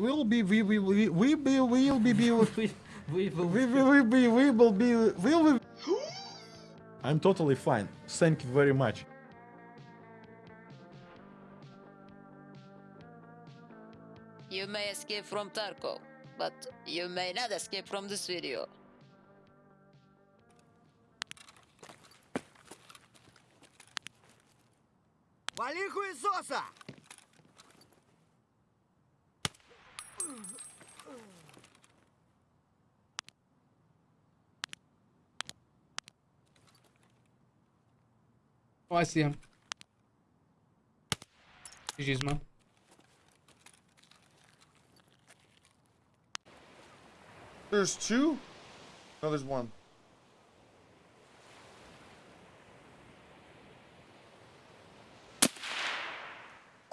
will be we we we we be will be be We, we will we we will be we will be will we I'm totally fine. Thank you very much. You may escape from Tarko, but you may not escape from this video. Вали хуесоса! Oh, I see him. GG's, man. There's two? No, there's one.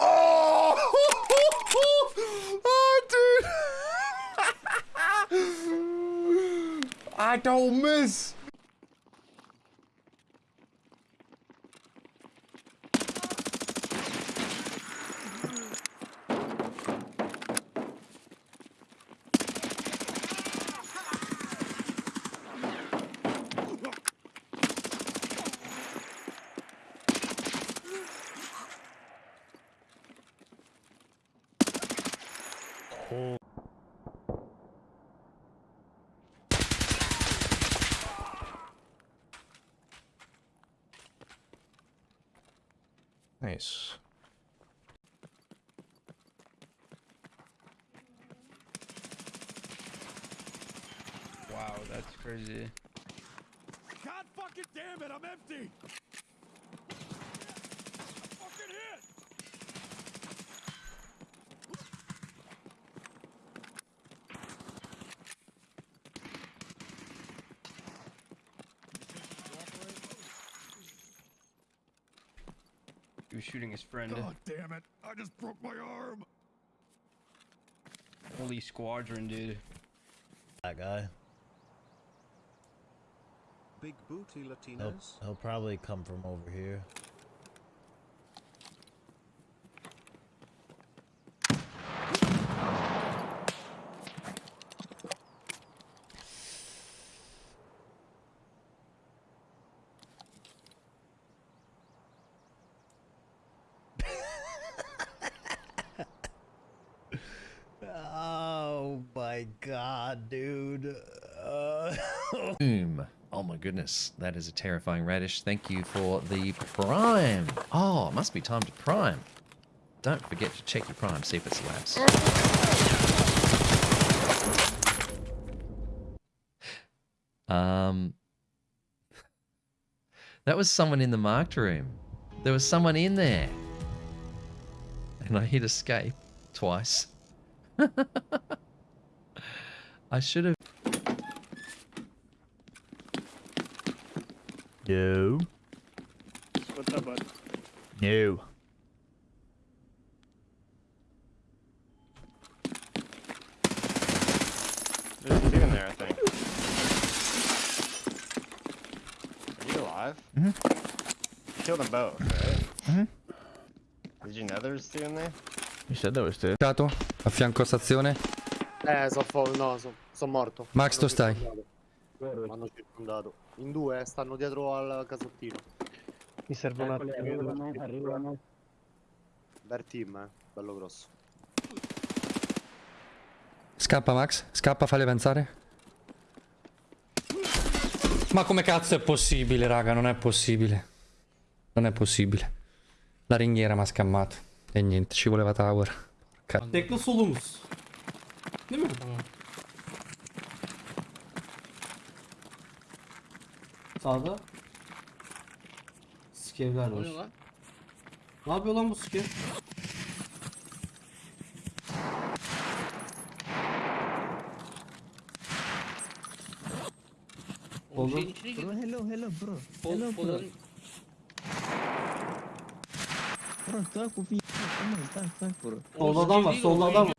Oh! oh! I don't miss. Nice. Wow, that's crazy. God fucking damn it, I'm empty! He was shooting his friend. God damn it, I just broke my arm! Holy squadron, dude. that guy. Big booty He'll, Latinas. he'll probably come from over here. Oh my god, dude. Uh, Boom. Oh my goodness, that is a terrifying radish. Thank you for the prime. Oh, it must be time to prime. Don't forget to check your prime, see if it's lapsed. Um, that was someone in the marked room. There was someone in there. And I hit escape twice. I should have. no. What's up, bud? No. There's two in there, I think. Are you alive? Mm-hmm. Killed them both, right? Mm-hmm. Did you know there was two in there? Said there was two. Dato, a fianco stazione. Eh, so fo- no, so, sono morto. Max, dove stai? Mi hanno circondato. In due, stanno dietro al casottino. Mi serve un attimo. Arrivano. Bel team, eh. Bello grosso. Scappa Max, scappa, falli avanzare. Ma come cazzo è possibile, raga? Non è possibile. Non è possibile. La ringhiera mi ha scammato. E niente, ci voleva tower. Porca. Tekli solumuz. Değil mi? Tamam. Sağda. Skevler var. Ne yapıyor lan bu skev? Oldu. hello, hello, bro. Hello, bro. tak tak bu bir tak tak tak bro. Solda adam var, solda adam var.